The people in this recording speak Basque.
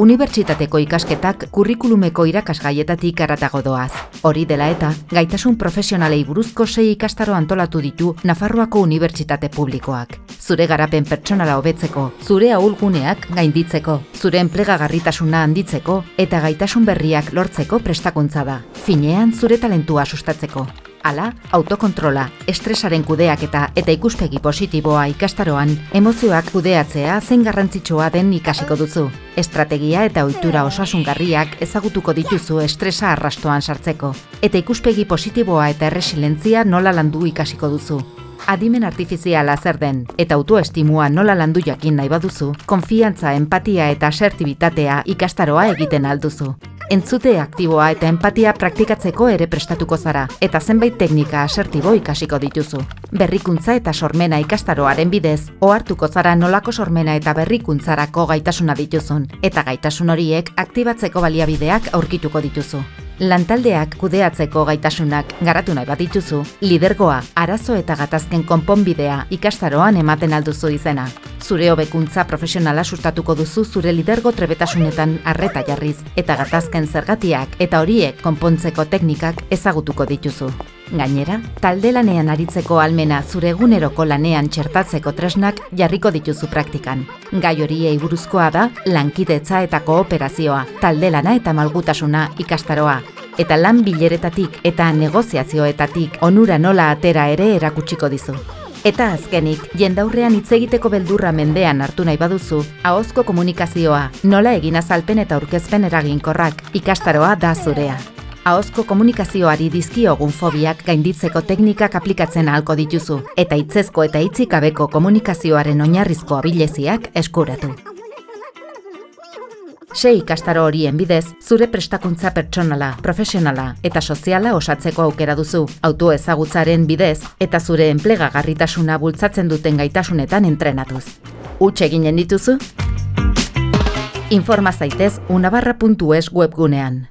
unibertsitateko ikasketak kurrikulumeko irakasgaietatik aratago doaz. Hori dela eta, gaitasun profesionalei buruzko sei ikastaro antolatu ditu Nafarroako Unibertsitate Publikoak. Zure garapen pertsonala hobetzeko, zure ahulguneak gainditzeko, zure enplegagarritasuna handitzeko eta gaitasun berriak lortzeko prestakuntza da. Finean zure talentua sustatzeko. Hala, autokontrola, estresaren kudeaketa eta ikuspegi positiboa ikastaroan, emozioak kudeatzea zen garrantzitsua den ikasiko duzu. Estrategia eta ohitura osasungarriak ezagutuko dituzu estresa arrastoan sartzeko. Eta ikuspegi positiboa eta erresilentzia nola landu ikasiko duzu. Adimen artifiziala zer den eta autoestimua nola landu jakin nahi baduzu, konfiantza, empatia eta asertibitatea ikastaroa egiten alduzu. Entzute aktiboa eta empatia praktikatzeko ere prestatuko zara, eta zenbait teknika asertibo ikasiko dituzu. Berrikuntza eta sormena ikastaroaren bidez, ohartuko zara nolako sormena eta berrikuntzarako gaitasuna dituzun, eta gaitasun horiek aktibatzeko baliabideak aurkituko dituzu. Lantaldeak kudeatzeko gaitasunak garatu nahi bat dituzu, lidergoa, arazo eta gatazken konponbidea ikastaroan ematen alduzu izena. Zure hobekuntza profesionala sustatuko duzu zure lidergo trebetasunetan arreta jarriz, eta gatazken zergatiak eta horiek konpontzeko teknikak ezagutuko dituzu. Gainera, talde lanean aritzeko almena zure eguneroko lanean txertatzeko tresnak jarriko dituzu praktikan. Gai horiei buruzkoa da lankidetza eta kooperazioa, talde lana eta malgutasuna ikastaroa, eta lan bileretatik eta negoziazioetatik onura nola atera ere erakutsiko dizu. Eta azkenik, jendaurrean hitz egiteko beldurra mendean hartu nahi baduzu, ahozko komunikazioa, nola egin azalpen eta aurkezpen eraginkorrak, ikastaroa da zurea. Ahozko komunikazioari dizkiogun fobiak gainditzeko teknikak aplikatzen ahalko dituzu, eta hitzezko eta hitzikabeko komunikazioaren oinarrizko abileziak eskuratu. Sei ikastaro horien bidez, zure prestakuntza pertsonala, profesionala eta soziala osatzeko aukera duzu, auto ezagutzaren bidez eta zure enplegagarritasuna bultzatzen duten gaitasunetan entrenatuz. Utxe eginen dituzu? Informa zaitez unabarra.es webgunean.